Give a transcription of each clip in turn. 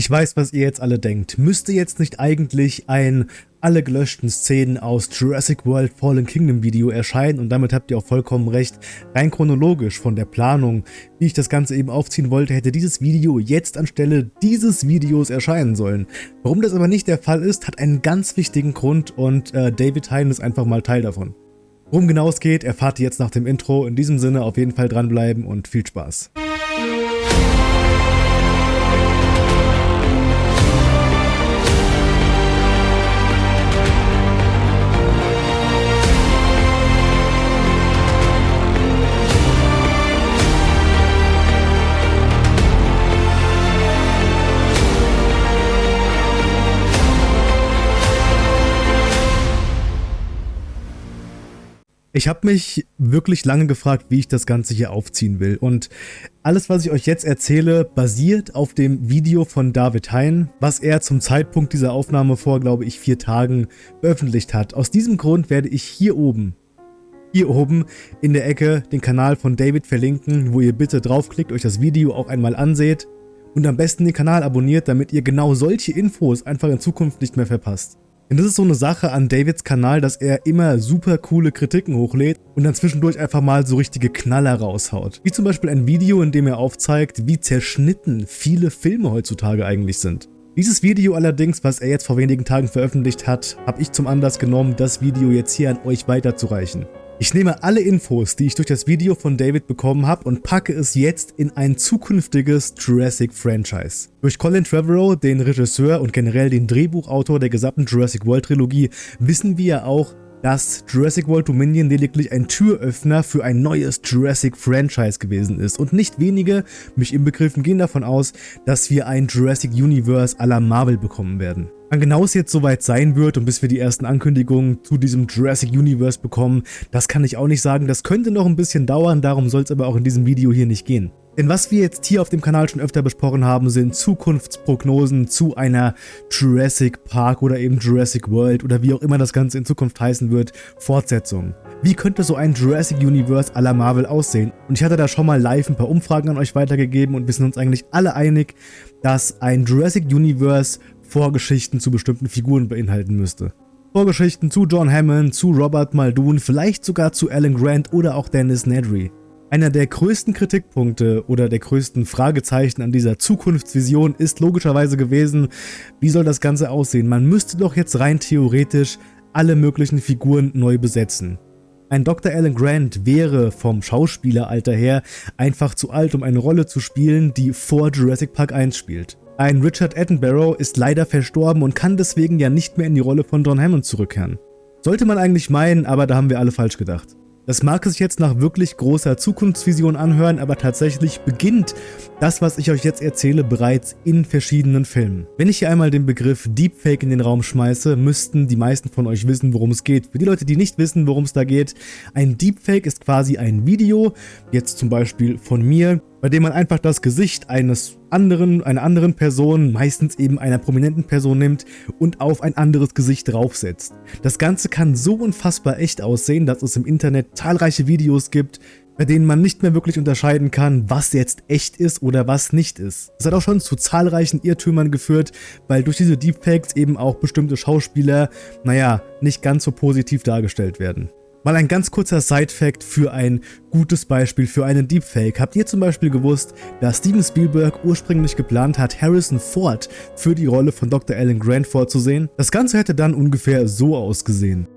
Ich weiß, was ihr jetzt alle denkt. Müsste jetzt nicht eigentlich ein alle gelöschten Szenen aus Jurassic World Fallen Kingdom Video erscheinen und damit habt ihr auch vollkommen recht. Rein chronologisch von der Planung, wie ich das Ganze eben aufziehen wollte, hätte dieses Video jetzt anstelle dieses Videos erscheinen sollen. Warum das aber nicht der Fall ist, hat einen ganz wichtigen Grund und äh, David Hein ist einfach mal Teil davon. Worum genau es geht, erfahrt ihr jetzt nach dem Intro. In diesem Sinne auf jeden Fall dranbleiben und viel Spaß. Ich habe mich wirklich lange gefragt, wie ich das Ganze hier aufziehen will und alles, was ich euch jetzt erzähle, basiert auf dem Video von David Hein, was er zum Zeitpunkt dieser Aufnahme vor, glaube ich, vier Tagen veröffentlicht hat. Aus diesem Grund werde ich hier oben, hier oben in der Ecke den Kanal von David verlinken, wo ihr bitte draufklickt, euch das Video auch einmal anseht und am besten den Kanal abonniert, damit ihr genau solche Infos einfach in Zukunft nicht mehr verpasst. Denn das ist so eine Sache an Davids Kanal, dass er immer super coole Kritiken hochlädt und dann zwischendurch einfach mal so richtige Knaller raushaut. Wie zum Beispiel ein Video, in dem er aufzeigt, wie zerschnitten viele Filme heutzutage eigentlich sind. Dieses Video allerdings, was er jetzt vor wenigen Tagen veröffentlicht hat, habe ich zum Anlass genommen, das Video jetzt hier an euch weiterzureichen. Ich nehme alle Infos, die ich durch das Video von David bekommen habe und packe es jetzt in ein zukünftiges Jurassic-Franchise. Durch Colin Trevorrow, den Regisseur und generell den Drehbuchautor der gesamten Jurassic World Trilogie, wissen wir ja auch, dass Jurassic World Dominion lediglich ein Türöffner für ein neues Jurassic Franchise gewesen ist und nicht wenige, mich inbegriffen, gehen davon aus, dass wir ein Jurassic Universe à la Marvel bekommen werden. Wann genau es jetzt soweit sein wird und bis wir die ersten Ankündigungen zu diesem Jurassic Universe bekommen, das kann ich auch nicht sagen. Das könnte noch ein bisschen dauern, darum soll es aber auch in diesem Video hier nicht gehen. Denn was wir jetzt hier auf dem Kanal schon öfter besprochen haben, sind Zukunftsprognosen zu einer Jurassic Park oder eben Jurassic World oder wie auch immer das Ganze in Zukunft heißen wird, Fortsetzung. Wie könnte so ein Jurassic Universe à la Marvel aussehen? Und ich hatte da schon mal live ein paar Umfragen an euch weitergegeben und wir sind uns eigentlich alle einig, dass ein Jurassic Universe Vorgeschichten zu bestimmten Figuren beinhalten müsste. Vorgeschichten zu John Hammond, zu Robert Muldoon, vielleicht sogar zu Alan Grant oder auch Dennis Nedry. Einer der größten Kritikpunkte oder der größten Fragezeichen an dieser Zukunftsvision ist logischerweise gewesen, wie soll das Ganze aussehen? Man müsste doch jetzt rein theoretisch alle möglichen Figuren neu besetzen. Ein Dr. Alan Grant wäre vom Schauspieleralter her einfach zu alt, um eine Rolle zu spielen, die vor Jurassic Park 1 spielt. Ein Richard Attenborough ist leider verstorben und kann deswegen ja nicht mehr in die Rolle von John Hammond zurückkehren. Sollte man eigentlich meinen, aber da haben wir alle falsch gedacht. Das mag sich jetzt nach wirklich großer Zukunftsvision anhören, aber tatsächlich beginnt das, was ich euch jetzt erzähle, bereits in verschiedenen Filmen. Wenn ich hier einmal den Begriff Deepfake in den Raum schmeiße, müssten die meisten von euch wissen, worum es geht. Für die Leute, die nicht wissen, worum es da geht, ein Deepfake ist quasi ein Video, jetzt zum Beispiel von mir, bei dem man einfach das Gesicht eines anderen, einer anderen Person, meistens eben einer prominenten Person nimmt und auf ein anderes Gesicht draufsetzt. Das Ganze kann so unfassbar echt aussehen, dass es im Internet zahlreiche Videos gibt, bei denen man nicht mehr wirklich unterscheiden kann, was jetzt echt ist oder was nicht ist. Das hat auch schon zu zahlreichen Irrtümern geführt, weil durch diese Deepfakes eben auch bestimmte Schauspieler, naja, nicht ganz so positiv dargestellt werden. Mal ein ganz kurzer Side-Fact für ein gutes Beispiel für einen Deepfake. Habt ihr zum Beispiel gewusst, dass Steven Spielberg ursprünglich geplant hat, Harrison Ford für die Rolle von Dr. Alan Grant vorzusehen? Das Ganze hätte dann ungefähr so ausgesehen.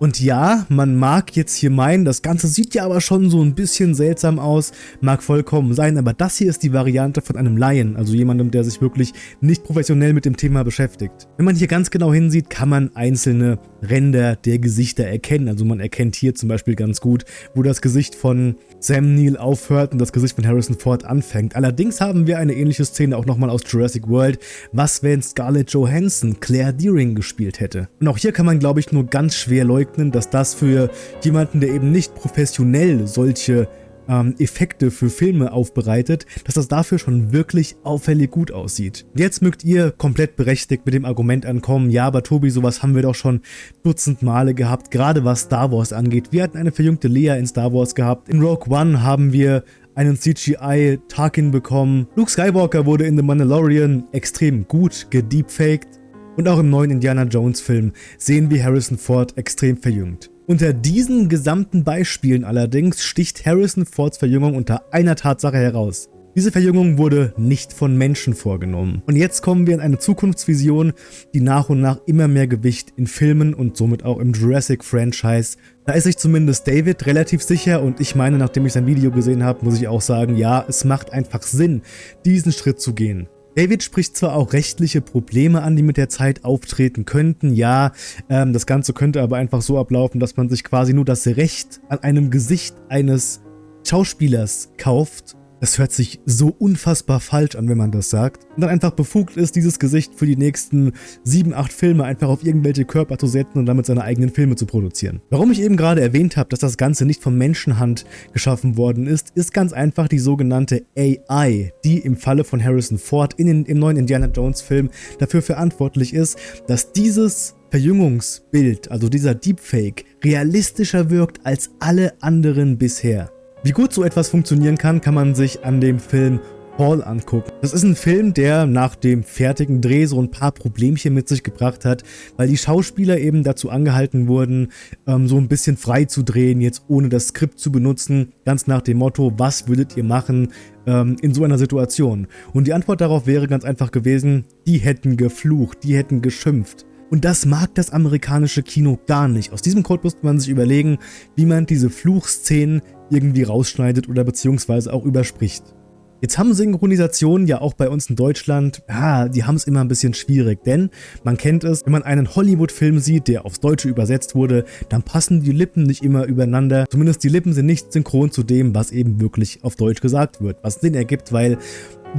Und ja, man mag jetzt hier meinen, das Ganze sieht ja aber schon so ein bisschen seltsam aus, mag vollkommen sein, aber das hier ist die Variante von einem Laien, also jemandem, der sich wirklich nicht professionell mit dem Thema beschäftigt. Wenn man hier ganz genau hinsieht, kann man einzelne Ränder der Gesichter erkennen, also man erkennt hier zum Beispiel ganz gut, wo das Gesicht von Sam Neill aufhört und das Gesicht von Harrison Ford anfängt. Allerdings haben wir eine ähnliche Szene auch nochmal aus Jurassic World, was wenn Scarlett Johansson Claire Deering gespielt hätte. Und auch hier kann man glaube ich nur ganz schwer leugnen, dass das für jemanden, der eben nicht professionell solche ähm, Effekte für Filme aufbereitet, dass das dafür schon wirklich auffällig gut aussieht. Jetzt mögt ihr komplett berechtigt mit dem Argument ankommen, ja, aber Tobi, sowas haben wir doch schon dutzend Male gehabt, gerade was Star Wars angeht. Wir hatten eine verjüngte Leia in Star Wars gehabt. In Rogue One haben wir einen CGI Tarkin bekommen. Luke Skywalker wurde in The Mandalorian extrem gut gedeepfaked. Und auch im neuen Indiana Jones Film sehen wir Harrison Ford extrem verjüngt. Unter diesen gesamten Beispielen allerdings sticht Harrison Fords Verjüngung unter einer Tatsache heraus. Diese Verjüngung wurde nicht von Menschen vorgenommen. Und jetzt kommen wir in eine Zukunftsvision, die nach und nach immer mehr Gewicht in Filmen und somit auch im Jurassic-Franchise. Da ist sich zumindest David relativ sicher und ich meine, nachdem ich sein Video gesehen habe, muss ich auch sagen, ja, es macht einfach Sinn, diesen Schritt zu gehen. David spricht zwar auch rechtliche Probleme an, die mit der Zeit auftreten könnten, ja, ähm, das Ganze könnte aber einfach so ablaufen, dass man sich quasi nur das Recht an einem Gesicht eines Schauspielers kauft das hört sich so unfassbar falsch an, wenn man das sagt. Und dann einfach befugt ist, dieses Gesicht für die nächsten 7, 8 Filme einfach auf irgendwelche Körper zu setzen und damit seine eigenen Filme zu produzieren. Warum ich eben gerade erwähnt habe, dass das Ganze nicht von Menschenhand geschaffen worden ist, ist ganz einfach die sogenannte AI, die im Falle von Harrison Ford in den, im neuen Indiana Jones Film dafür verantwortlich ist, dass dieses Verjüngungsbild, also dieser Deepfake, realistischer wirkt als alle anderen bisher. Wie gut so etwas funktionieren kann, kann man sich an dem Film Paul angucken. Das ist ein Film, der nach dem fertigen Dreh so ein paar Problemchen mit sich gebracht hat, weil die Schauspieler eben dazu angehalten wurden, ähm, so ein bisschen frei zu drehen, jetzt ohne das Skript zu benutzen, ganz nach dem Motto, was würdet ihr machen ähm, in so einer Situation? Und die Antwort darauf wäre ganz einfach gewesen, die hätten geflucht, die hätten geschimpft. Und das mag das amerikanische Kino gar nicht. Aus diesem Grund musste man sich überlegen, wie man diese Fluchszenen irgendwie rausschneidet oder beziehungsweise auch überspricht. Jetzt haben Synchronisationen ja auch bei uns in Deutschland, ja, die haben es immer ein bisschen schwierig, denn man kennt es, wenn man einen Hollywood-Film sieht, der aufs Deutsche übersetzt wurde, dann passen die Lippen nicht immer übereinander. Zumindest die Lippen sind nicht synchron zu dem, was eben wirklich auf Deutsch gesagt wird, was Sinn ergibt, weil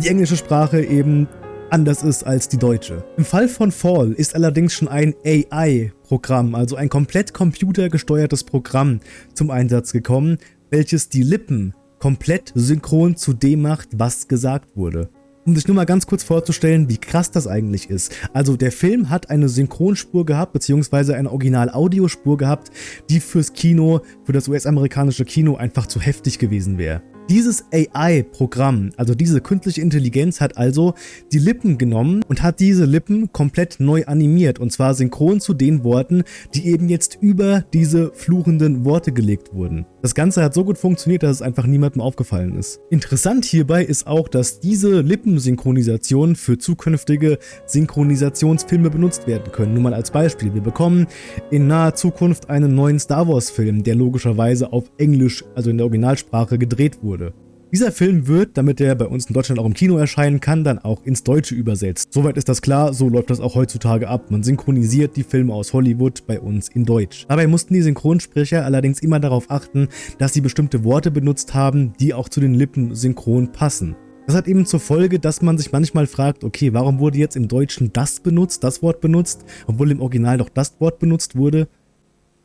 die englische Sprache eben anders ist als die deutsche. Im Fall von Fall ist allerdings schon ein AI-Programm, also ein komplett computergesteuertes Programm zum Einsatz gekommen, welches die Lippen komplett synchron zu dem macht, was gesagt wurde. Um sich nur mal ganz kurz vorzustellen, wie krass das eigentlich ist. Also der Film hat eine Synchronspur gehabt, beziehungsweise eine Original-Audiospur gehabt, die fürs Kino, für das US-amerikanische Kino einfach zu heftig gewesen wäre. Dieses AI-Programm, also diese künstliche Intelligenz, hat also die Lippen genommen und hat diese Lippen komplett neu animiert und zwar synchron zu den Worten, die eben jetzt über diese fluchenden Worte gelegt wurden. Das Ganze hat so gut funktioniert, dass es einfach niemandem aufgefallen ist. Interessant hierbei ist auch, dass diese Lippensynchronisation für zukünftige Synchronisationsfilme benutzt werden können. Nur mal als Beispiel, wir bekommen in naher Zukunft einen neuen Star Wars Film, der logischerweise auf Englisch, also in der Originalsprache gedreht wurde. Dieser Film wird, damit er bei uns in Deutschland auch im Kino erscheinen kann, dann auch ins Deutsche übersetzt. Soweit ist das klar, so läuft das auch heutzutage ab. Man synchronisiert die Filme aus Hollywood bei uns in Deutsch. Dabei mussten die Synchronsprecher allerdings immer darauf achten, dass sie bestimmte Worte benutzt haben, die auch zu den Lippen synchron passen. Das hat eben zur Folge, dass man sich manchmal fragt, okay, warum wurde jetzt im Deutschen das benutzt, das Wort benutzt, obwohl im Original doch das Wort benutzt wurde?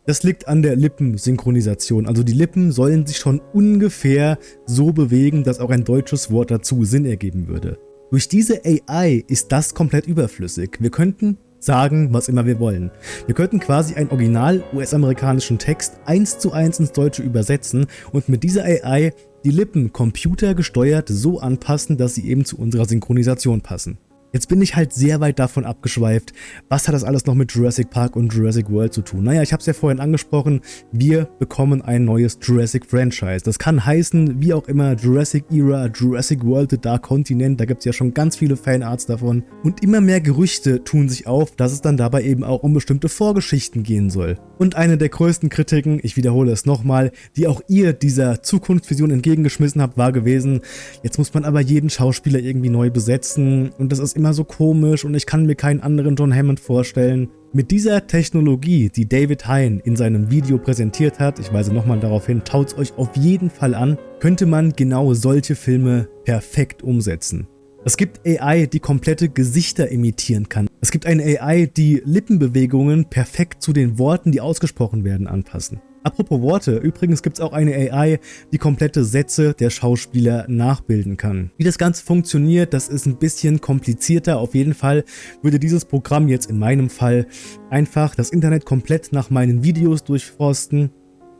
Das liegt an der Lippensynchronisation. Also die Lippen sollen sich schon ungefähr so bewegen, dass auch ein deutsches Wort dazu Sinn ergeben würde. Durch diese AI ist das komplett überflüssig. Wir könnten sagen, was immer wir wollen. Wir könnten quasi einen original US-amerikanischen Text eins zu eins ins Deutsche übersetzen und mit dieser AI die Lippen computergesteuert so anpassen, dass sie eben zu unserer Synchronisation passen. Jetzt bin ich halt sehr weit davon abgeschweift, was hat das alles noch mit Jurassic Park und Jurassic World zu tun? Naja, ich habe es ja vorhin angesprochen, wir bekommen ein neues Jurassic Franchise. Das kann heißen, wie auch immer, Jurassic Era, Jurassic World, The Dark Continent, da gibt es ja schon ganz viele Fanarts davon. Und immer mehr Gerüchte tun sich auf, dass es dann dabei eben auch um bestimmte Vorgeschichten gehen soll. Und eine der größten Kritiken, ich wiederhole es nochmal, die auch ihr dieser Zukunftsvision entgegengeschmissen habt, war gewesen, jetzt muss man aber jeden Schauspieler irgendwie neu besetzen und das ist immer so komisch und ich kann mir keinen anderen John Hammond vorstellen. Mit dieser Technologie, die David Hein in seinem Video präsentiert hat, ich weise nochmal darauf hin, taut euch auf jeden Fall an, könnte man genau solche Filme perfekt umsetzen. Es gibt AI, die komplette Gesichter imitieren kann. Es gibt eine AI, die Lippenbewegungen perfekt zu den Worten, die ausgesprochen werden, anpassen. Apropos Worte, übrigens gibt es auch eine AI, die komplette Sätze der Schauspieler nachbilden kann. Wie das Ganze funktioniert, das ist ein bisschen komplizierter. Auf jeden Fall würde dieses Programm jetzt in meinem Fall einfach das Internet komplett nach meinen Videos durchforsten,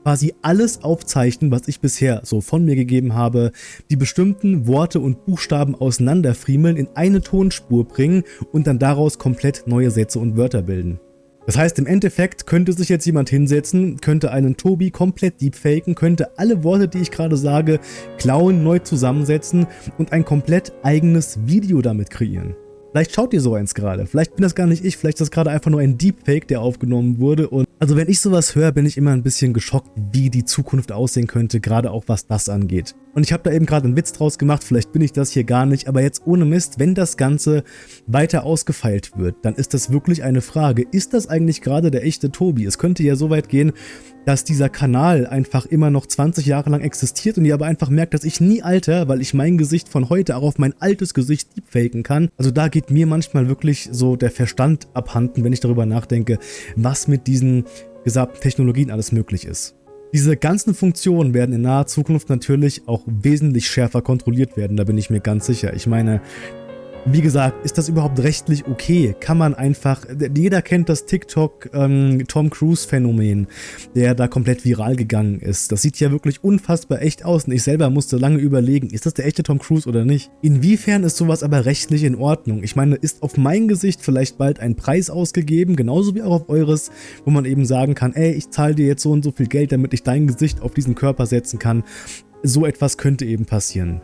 quasi alles aufzeichnen, was ich bisher so von mir gegeben habe, die bestimmten Worte und Buchstaben auseinanderfriemeln, in eine Tonspur bringen und dann daraus komplett neue Sätze und Wörter bilden. Das heißt, im Endeffekt könnte sich jetzt jemand hinsetzen, könnte einen Tobi komplett deepfaken, könnte alle Worte, die ich gerade sage, klauen, neu zusammensetzen und ein komplett eigenes Video damit kreieren. Vielleicht schaut ihr so eins gerade, vielleicht bin das gar nicht ich, vielleicht ist das gerade einfach nur ein Deepfake, der aufgenommen wurde und also wenn ich sowas höre, bin ich immer ein bisschen geschockt, wie die Zukunft aussehen könnte, gerade auch was das angeht. Und ich habe da eben gerade einen Witz draus gemacht, vielleicht bin ich das hier gar nicht, aber jetzt ohne Mist, wenn das Ganze weiter ausgefeilt wird, dann ist das wirklich eine Frage. Ist das eigentlich gerade der echte Tobi? Es könnte ja so weit gehen, dass dieser Kanal einfach immer noch 20 Jahre lang existiert und ihr aber einfach merkt, dass ich nie alter, weil ich mein Gesicht von heute auch auf mein altes Gesicht deepfaken kann. Also da geht mir manchmal wirklich so der Verstand abhanden, wenn ich darüber nachdenke, was mit diesen gesamten Technologien alles möglich ist. Diese ganzen Funktionen werden in naher Zukunft natürlich auch wesentlich schärfer kontrolliert werden, da bin ich mir ganz sicher. Ich meine, wie gesagt, ist das überhaupt rechtlich okay? Kann man einfach, jeder kennt das TikTok ähm, der da komplett viral gegangen ist. Das sieht ja wirklich unfassbar echt aus und ich selber musste lange überlegen, ist das der echte Tom Cruise oder nicht? Inwiefern ist sowas aber rechtlich in Ordnung? Ich meine, ist auf mein Gesicht vielleicht bald ein Preis ausgegeben, genauso wie auch auf eures, wo man eben sagen kann, ey, ich zahle dir jetzt so und so viel Geld, damit ich dein Gesicht auf diesen Körper setzen kann. So etwas könnte eben passieren.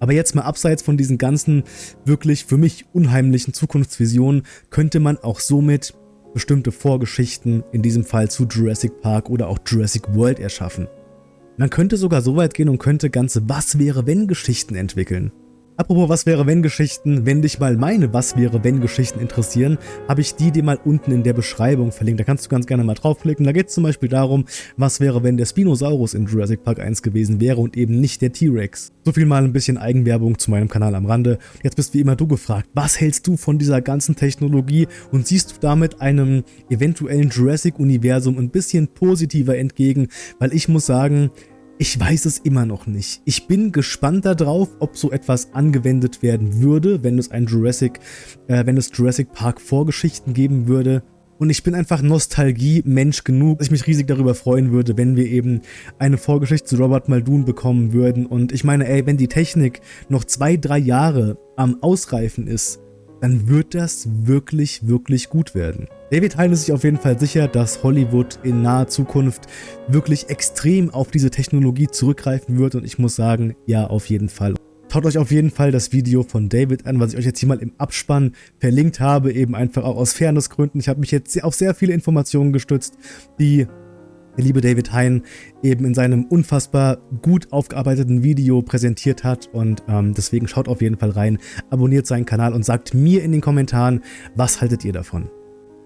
Aber jetzt mal abseits von diesen ganzen wirklich für mich unheimlichen Zukunftsvisionen könnte man auch somit bestimmte Vorgeschichten, in diesem Fall zu Jurassic Park oder auch Jurassic World erschaffen. Man könnte sogar so weit gehen und könnte ganze Was-wäre-wenn-Geschichten entwickeln. Apropos Was wäre wenn Geschichten, wenn dich mal meine Was wäre wenn Geschichten interessieren, habe ich die dir mal unten in der Beschreibung verlinkt. Da kannst du ganz gerne mal draufklicken. Da geht es zum Beispiel darum, was wäre wenn der Spinosaurus in Jurassic Park 1 gewesen wäre und eben nicht der T-Rex. So viel mal ein bisschen Eigenwerbung zu meinem Kanal am Rande. Jetzt bist wie immer du gefragt, was hältst du von dieser ganzen Technologie und siehst du damit einem eventuellen Jurassic-Universum ein bisschen positiver entgegen? Weil ich muss sagen, ich weiß es immer noch nicht. Ich bin gespannt darauf, ob so etwas angewendet werden würde, wenn es ein Jurassic, äh, wenn es Jurassic Park Vorgeschichten geben würde. Und ich bin einfach Nostalgie-Mensch genug, dass ich mich riesig darüber freuen würde, wenn wir eben eine Vorgeschichte zu Robert Muldoon bekommen würden. Und ich meine, ey, wenn die Technik noch zwei, drei Jahre am Ausreifen ist, dann wird das wirklich, wirklich gut werden. David Hein ist sich auf jeden Fall sicher, dass Hollywood in naher Zukunft wirklich extrem auf diese Technologie zurückgreifen wird und ich muss sagen, ja, auf jeden Fall. Schaut euch auf jeden Fall das Video von David an, was ich euch jetzt hier mal im Abspann verlinkt habe, eben einfach auch aus Fairnessgründen. Ich habe mich jetzt auf sehr viele Informationen gestützt, die der liebe David Hein eben in seinem unfassbar gut aufgearbeiteten Video präsentiert hat und ähm, deswegen schaut auf jeden Fall rein, abonniert seinen Kanal und sagt mir in den Kommentaren, was haltet ihr davon.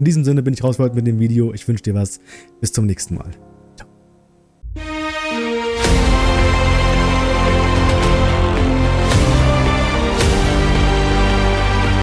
In diesem Sinne bin ich raus mit dem Video, ich wünsche dir was, bis zum nächsten Mal.